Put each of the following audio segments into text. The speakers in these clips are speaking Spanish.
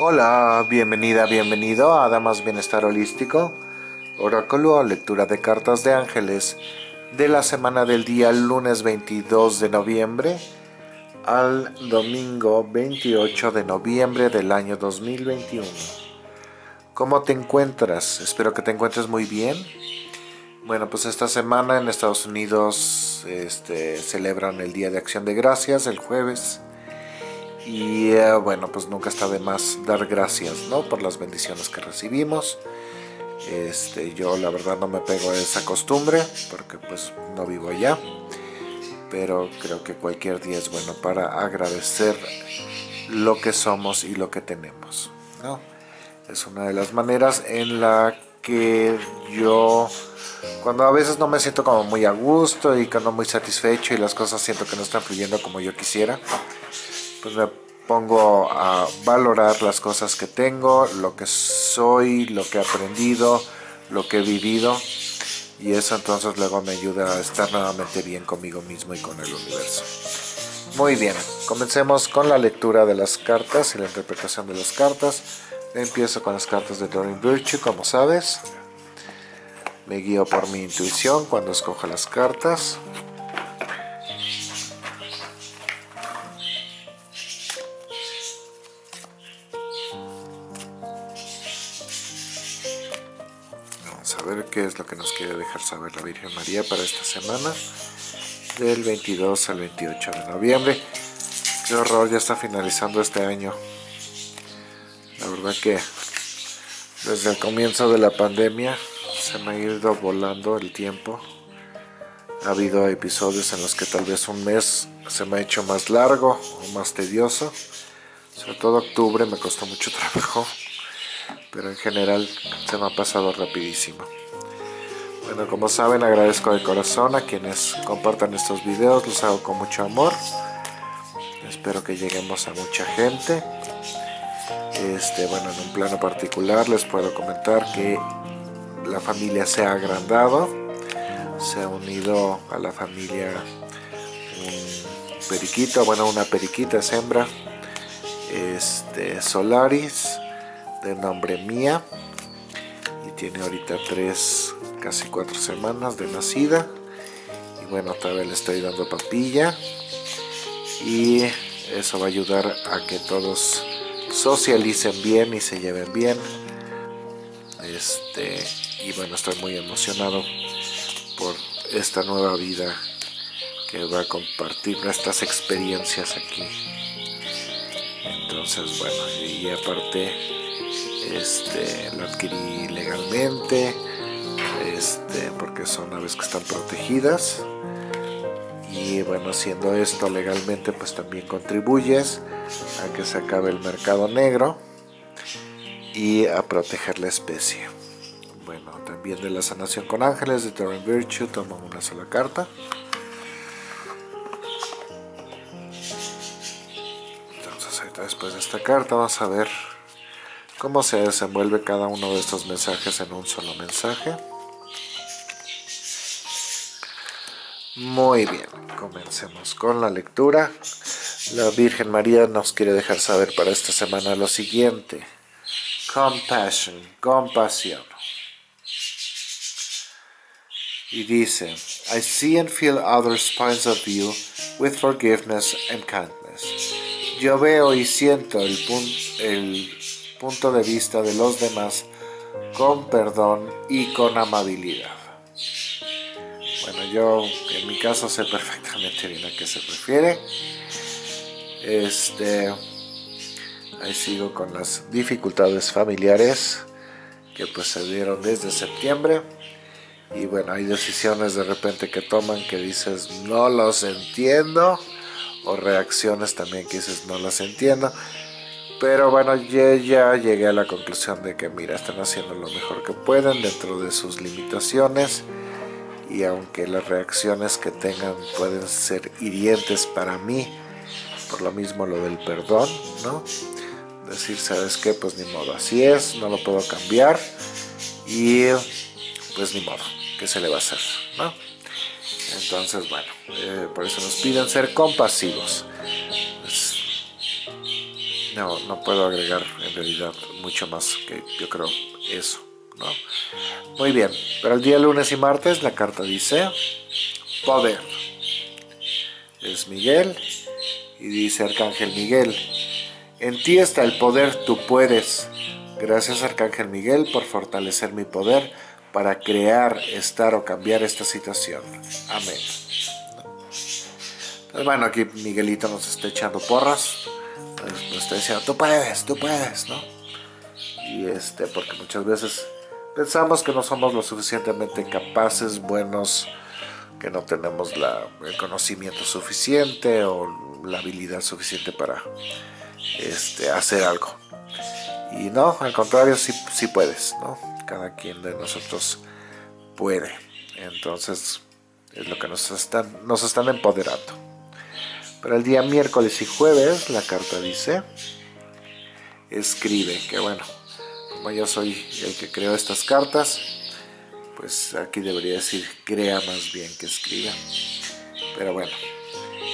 Hola, bienvenida, bienvenido a Damas Bienestar Holístico, oráculo o lectura de cartas de ángeles de la semana del día lunes 22 de noviembre al domingo 28 de noviembre del año 2021. ¿Cómo te encuentras? Espero que te encuentres muy bien. Bueno, pues esta semana en Estados Unidos este, celebran el Día de Acción de Gracias el jueves y eh, bueno, pues nunca está de más dar gracias, ¿no? Por las bendiciones que recibimos. Este, yo la verdad no me pego a esa costumbre porque pues no vivo allá. Pero creo que cualquier día es bueno para agradecer lo que somos y lo que tenemos, ¿no? Es una de las maneras en la que yo cuando a veces no me siento como muy a gusto y cuando muy satisfecho y las cosas siento que no están fluyendo como yo quisiera pues me pongo a valorar las cosas que tengo, lo que soy, lo que he aprendido, lo que he vivido y eso entonces luego me ayuda a estar nuevamente bien conmigo mismo y con el universo. Muy bien, comencemos con la lectura de las cartas y la interpretación de las cartas. Empiezo con las cartas de Doreen Virtue, como sabes. Me guío por mi intuición cuando escojo las cartas. Qué es lo que nos quiere dejar saber la Virgen María para esta semana del 22 al 28 de noviembre. Qué horror, ya está finalizando este año. La verdad que desde el comienzo de la pandemia se me ha ido volando el tiempo. Ha habido episodios en los que tal vez un mes se me ha hecho más largo o más tedioso. Sobre todo octubre me costó mucho trabajo pero en general se me ha pasado rapidísimo bueno, como saben, agradezco de corazón a quienes compartan estos videos, los hago con mucho amor. Espero que lleguemos a mucha gente. Este, bueno, en un plano particular les puedo comentar que la familia se ha agrandado. Se ha unido a la familia un periquito, bueno, una periquita es hembra, este, Solaris, de nombre Mía, y tiene ahorita tres casi cuatro semanas de nacida. Y bueno todavía le estoy dando papilla. Y eso va a ayudar a que todos socialicen bien y se lleven bien. Este y bueno estoy muy emocionado por esta nueva vida que va a compartir nuestras experiencias aquí. Entonces bueno y aparte este lo adquirí legalmente este, porque son aves que están protegidas y bueno, haciendo esto legalmente pues también contribuyes a que se acabe el mercado negro y a proteger la especie. Bueno, también de la sanación con ángeles de Torrent Virtue tomo una sola carta. Entonces ahorita después de esta carta vamos a ver cómo se desenvuelve cada uno de estos mensajes en un solo mensaje. Muy bien, comencemos con la lectura. La Virgen María nos quiere dejar saber para esta semana lo siguiente. Compassion, compasión. Y dice, I see and feel others' points of view with forgiveness and kindness. Yo veo y siento el, el punto de vista de los demás con perdón y con amabilidad. Bueno, yo en mi caso sé perfectamente bien a qué se refiere. Este, ahí sigo con las dificultades familiares que pues se dieron desde septiembre. Y bueno, hay decisiones de repente que toman que dices no los entiendo. O reacciones también que dices no las entiendo. Pero bueno, yo ya llegué a la conclusión de que mira, están haciendo lo mejor que pueden dentro de sus limitaciones y aunque las reacciones que tengan pueden ser hirientes para mí, por lo mismo lo del perdón, ¿no? Decir, ¿sabes qué? Pues ni modo, así es, no lo puedo cambiar y pues ni modo, ¿qué se le va a hacer? ¿no? Entonces, bueno, eh, por eso nos piden ser compasivos. No, no puedo agregar en realidad mucho más que yo creo eso, ¿no? Muy bien, pero el día lunes y martes la carta dice poder. Es Miguel y dice Arcángel Miguel, en ti está el poder, tú puedes. Gracias Arcángel Miguel por fortalecer mi poder para crear, estar o cambiar esta situación. Amén. Pues bueno, aquí Miguelito nos está echando porras. Nos está diciendo, tú puedes, tú puedes, ¿no? Y este, porque muchas veces pensamos que no somos lo suficientemente capaces, buenos, que no tenemos el conocimiento suficiente o la habilidad suficiente para este, hacer algo. Y no, al contrario, sí, sí puedes, ¿no? Cada quien de nosotros puede. Entonces, es lo que nos están, nos están empoderando. Para el día miércoles y jueves, la carta dice, escribe, que bueno, como yo soy el que creó estas cartas, pues aquí debería decir crea más bien que escriba. Pero bueno,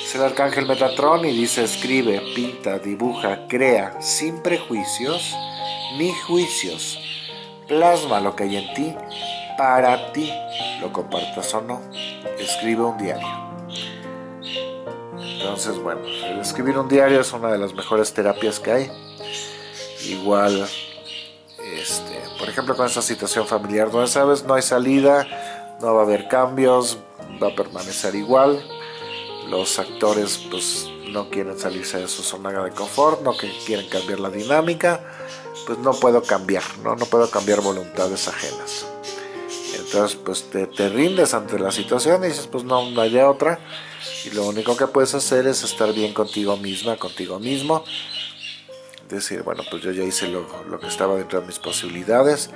es el arcángel Metatron y dice escribe, pinta, dibuja, crea, sin prejuicios ni juicios. Plasma lo que hay en ti, para ti, lo compartas o no. Escribe un diario. Entonces, bueno, escribir un diario es una de las mejores terapias que hay. Igual ejemplo con esta situación familiar donde sabes no hay salida, no va a haber cambios, va a permanecer igual, los actores pues no quieren salirse de su zona de confort, no quieren cambiar la dinámica, pues no puedo cambiar, no, no puedo cambiar voluntades ajenas. Entonces pues te, te rindes ante la situación y dices pues no, no hay otra. Y lo único que puedes hacer es estar bien contigo misma, contigo mismo decir, bueno, pues yo ya hice lo, que estaba dentro de mis posibilidades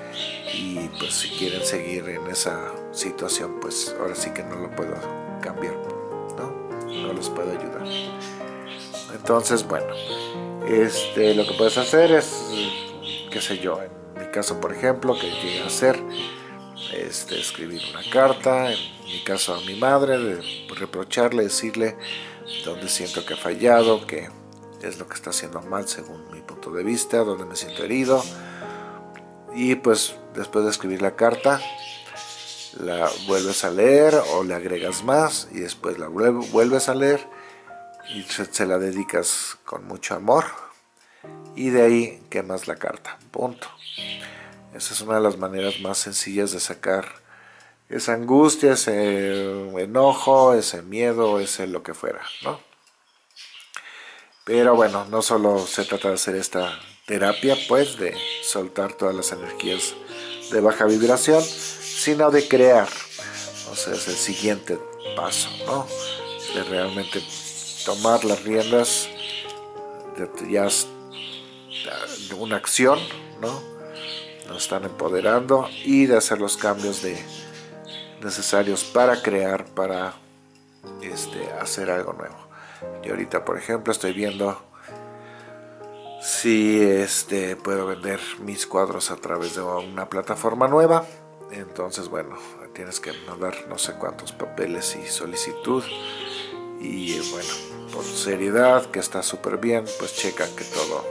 y pues si quieren seguir en esa situación, pues ahora sí que no lo puedo cambiar, ¿no? No los puedo ayudar. Entonces, bueno, este, lo que puedes hacer es, qué sé yo, en mi caso, por ejemplo, que llegue a hacer, este, escribir una carta, en mi caso a mi madre, de reprocharle, decirle dónde siento que ha fallado, que es lo que está haciendo mal según mi punto de vista, donde me siento herido. Y pues después de escribir la carta, la vuelves a leer o le agregas más y después la vuelves a leer y se, la dedicas con mucho amor y de ahí quemas la carta, punto. Esa es una de las maneras más sencillas de sacar esa angustia, ese enojo, ese miedo, ese lo que fuera, ¿no? Pero bueno, no solo se trata de hacer esta terapia, pues, de soltar todas las energías de baja vibración, sino de crear. O sea, es el siguiente paso, ¿no? De realmente tomar las riendas de ya una acción, ¿no? Nos están empoderando y de hacer los cambios de, necesarios para crear, para este, hacer algo nuevo. Y ahorita, por ejemplo, estoy viendo si este, puedo vender mis cuadros a través de una plataforma nueva. Entonces, bueno, tienes que mandar no sé cuántos papeles y solicitud. Y bueno, por seriedad, que está súper bien, pues checa que todo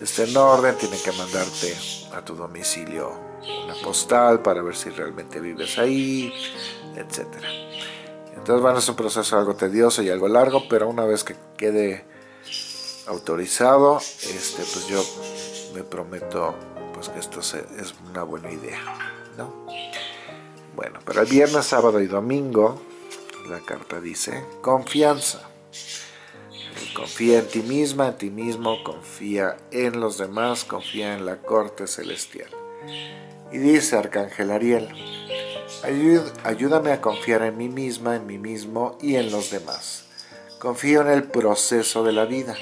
esté en orden. Tienen que mandarte a tu domicilio una postal para ver si realmente vives ahí, etcétera. Entonces, bueno, es un proceso algo tedioso y algo largo, pero una vez que quede autorizado, este, pues yo me prometo pues que esto es una buena idea, ¿no? Bueno, para el viernes, sábado y domingo, la carta dice confianza. Confía en ti misma, en ti mismo, confía en los demás, confía en la corte celestial. Y dice Arcángel Ariel, ayúdame a confiar en mí misma, en mí mismo y en los demás. Confío en el proceso de la vida.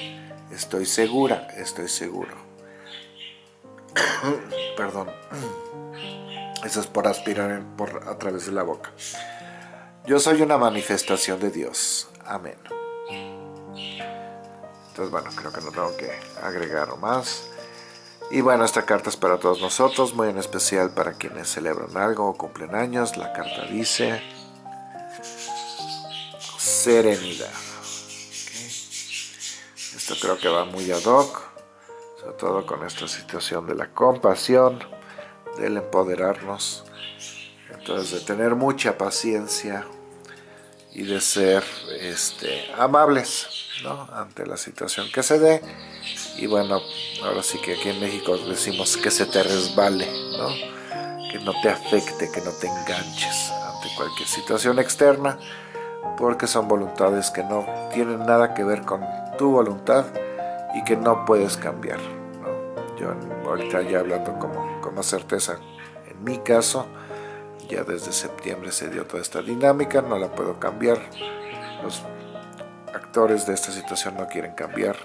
Estoy segura, estoy seguro. Perdón. Eso es por aspirar por, a través de la boca. Yo soy una manifestación de Dios. Amén. Entonces, bueno, creo que no tengo que agregar más. Y bueno, esta carta es para todos nosotros, muy en especial para quienes celebran algo o cumplen años. La carta dice serenidad. Esto creo que va muy ad hoc sobre todo con esta situación de la compasión, del empoderarnos, entonces de tener mucha paciencia y de ser este, amables ante la situación que se dé y bueno, ahora sí que aquí en México decimos que se te resbale, ¿no? que no te afecte, que no te enganches ante cualquier situación externa porque son voluntades que no tienen nada que ver con tu voluntad y que no puedes cambiar. ¿no? Yo ahorita ya hablando como, con más certeza, en mi caso, ya desde septiembre se dio toda esta dinámica, no la puedo cambiar. Los actores de esta situación no quieren cambiar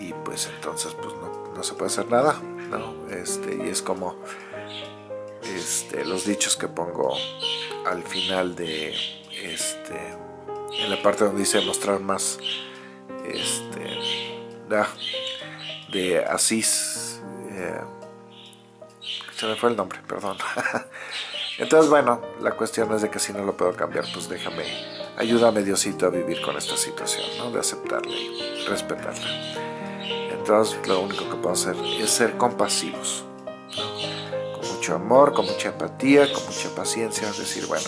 y pues entonces pues no, no se puede hacer nada. ¿no? Este, y es como este, los dichos que pongo al final de este, en la parte donde dice mostrar más este, de Asís eh, se me fue el nombre, perdón entonces bueno, la cuestión es de que si no lo puedo cambiar pues déjame, ayúdame Diosito a vivir con esta situación, ¿no? de aceptarla y respetarla entonces lo único que puedo hacer es ser compasivos. Con mucho amor, con mucha empatía, con mucha paciencia, es decir, bueno,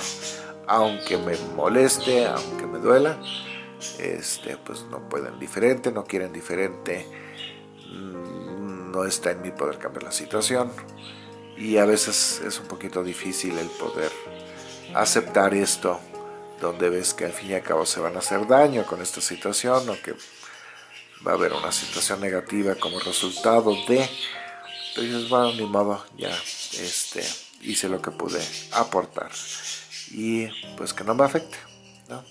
aunque me moleste, aunque me duela, este, pues no pueden diferente, no quieren diferente, mm, no está en mi poder cambiar la situación. Y a veces es un poquito difícil el poder aceptar esto donde ves que al fin y al cabo se van a hacer daño con esta situación o que va a haber una situación negativa como resultado de entonces bueno ni modo ya este hice lo que pude aportar. Y pues que no me afecte, ¿no?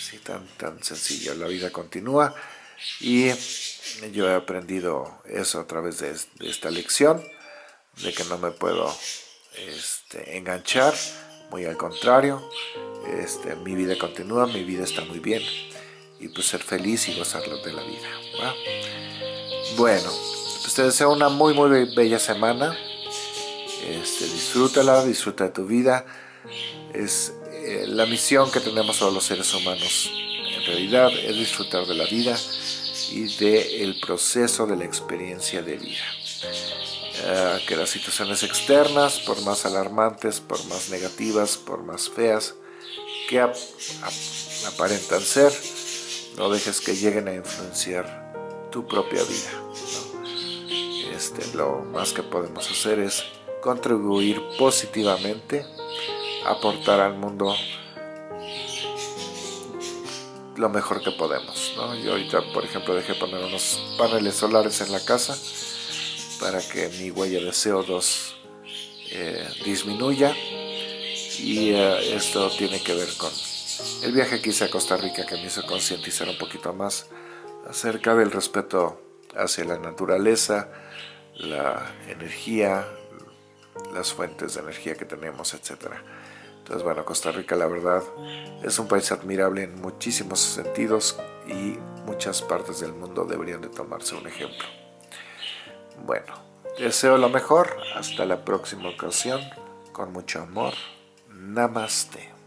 Sí, tan, tan sencillo, la vida continúa. Y yo he aprendido eso a través de, esta lección, de que no me puedo este, enganchar, muy al contrario, este, mi vida continúa, mi vida está muy bien y pues ser feliz y gozar de la vida. Bueno, pues te deseo una muy muy bella semana, este, disfrútala, disfruta de tu vida, es eh, la misión que tenemos todos los seres humanos. En realidad es disfrutar de la vida y del proceso de la experiencia de vida. Ah, que las situaciones externas, por más alarmantes, por más negativas, por más feas que aparentan ser, no dejes que lleguen a influenciar tu propia vida. Este, lo más que podemos hacer es contribuir positivamente aportar al mundo lo mejor que podemos. Yo ahorita, por ejemplo, dejé poner unos paneles solares en la casa para que mi huella de CO2 eh, disminuya y eh, esto tiene que ver con el viaje que hice a Costa Rica que me hizo concientizar un poquito más acerca del respeto hacia la naturaleza, la energía, las fuentes de energía que tenemos, etcétera. Entonces, bueno, Costa Rica la verdad es un país admirable en muchísimos sentidos y muchas partes del mundo deberían de tomarse un ejemplo. Bueno, deseo lo mejor, hasta la próxima ocasión, con mucho amor, Namaste.